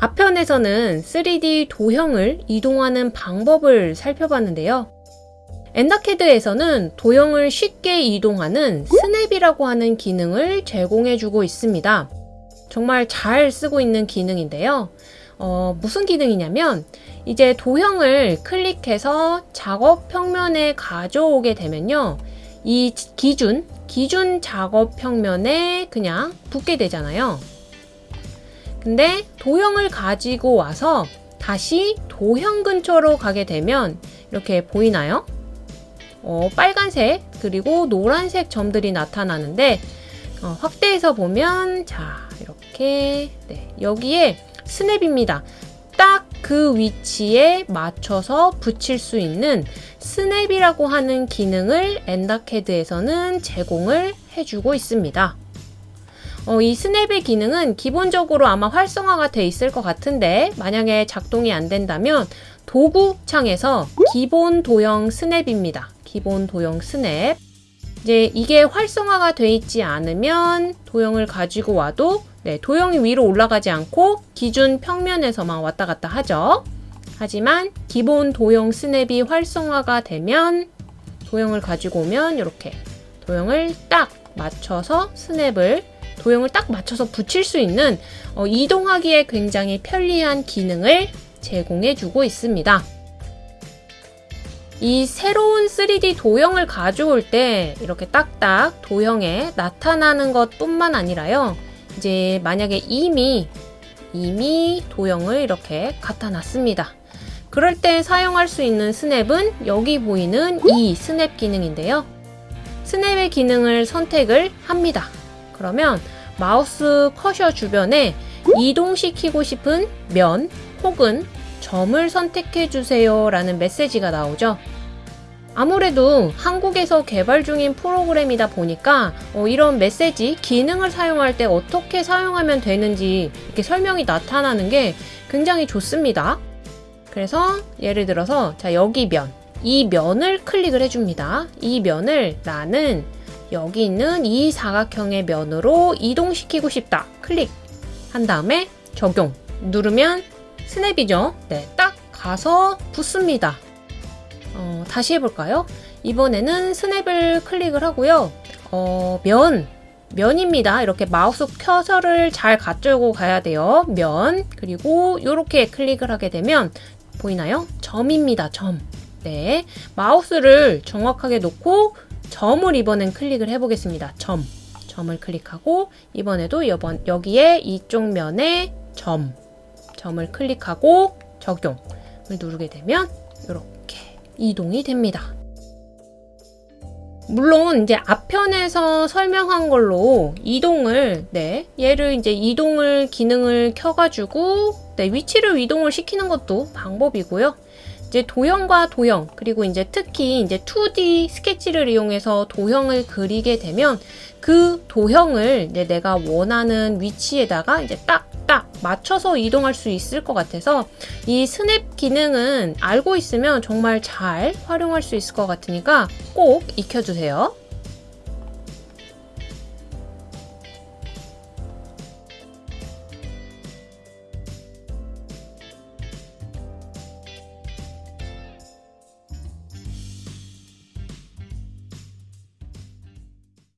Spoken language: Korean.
앞편에서는 3D 도형을 이동하는 방법을 살펴봤는데요. 엔다캐드에서는 도형을 쉽게 이동하는 스냅이라고 하는 기능을 제공해주고 있습니다. 정말 잘 쓰고 있는 기능인데요. 어, 무슨 기능이냐면 이제 도형을 클릭해서 작업 평면에 가져오게 되면요. 이 기준, 기준 작업 평면에 그냥 붙게 되잖아요. 근데 도형을 가지고 와서 다시 도형 근처로 가게 되면 이렇게 보이나요? 어, 빨간색 그리고 노란색 점들이 나타나는데 어, 확대해서 보면 자 이렇게 네, 여기에 스냅입니다. 딱 그 위치에 맞춰서 붙일 수 있는 스냅이라고 하는 기능을 엔다캐드에서는 제공을 해주고 있습니다. 어, 이 스냅의 기능은 기본적으로 아마 활성화가 돼 있을 것 같은데 만약에 작동이 안 된다면 도구 창에서 기본 도형 스냅입니다. 기본 도형 스냅. 이제 이게 활성화가 돼 있지 않으면 도형을 가지고 와도 네, 도형이 위로 올라가지 않고 기준 평면에서만 왔다 갔다 하죠. 하지만 기본 도형 스냅이 활성화가 되면 도형을 가지고 오면 이렇게 도형을 딱 맞춰서 스냅을 도형을 딱 맞춰서 붙일 수 있는 어, 이동하기에 굉장히 편리한 기능을 제공해 주고 있습니다. 이 새로운 3D 도형을 가져올 때 이렇게 딱딱 도형에 나타나는 것 뿐만 아니라요. 이제 만약에 이미 이미 도형을 이렇게 갖다 놨습니다. 그럴 때 사용할 수 있는 스냅은 여기 보이는 이 스냅 기능인데요. 스냅의 기능을 선택을 합니다. 그러면 마우스 커셔 주변에 이동시키고 싶은 면 혹은 점을 선택해 주세요 라는 메시지가 나오죠. 아무래도 한국에서 개발 중인 프로그램이다 보니까 어, 이런 메시지 기능을 사용할 때 어떻게 사용하면 되는지 이렇게 설명이 나타나는 게 굉장히 좋습니다. 그래서 예를 들어서 자 여기 면, 이 면을 클릭을 해줍니다. 이 면을 나는 여기 있는 이 사각형의 면으로 이동시키고 싶다. 클릭 한 다음에 적용 누르면 스냅이죠. 네, 딱 가서 붙습니다. 어, 다시 해볼까요? 이번에는 스냅을 클릭을 하고요. 어, 면, 면입니다. 이렇게 마우스 커서를 잘 가지고 가야 돼요. 면, 그리고 이렇게 클릭을 하게 되면 보이나요? 점입니다. 점. 네, 마우스를 정확하게 놓고 점을 이번엔 클릭을 해보겠습니다. 점. 점을 클릭하고 이번에도 이번 여기에 이쪽 면에 점. 점을 클릭하고 적용을 누르게 되면 이렇게 이동이 됩니다. 물론 이제 앞편에서 설명한 걸로 이동을 네 얘를 이제 이동을 기능을 켜가지고 네 위치를 이동을 시키는 것도 방법이고요. 이제 도형과 도형 그리고 이제 특히 이제 2D 스케치를 이용해서 도형을 그리게 되면 그 도형을 이제 내가 원하는 위치에다가 이제 딱딱 맞춰서 이동할 수 있을 것 같아서 이 스냅 기능은 알고 있으면 정말 잘 활용할 수 있을 것 같으니까 꼭 익혀주세요.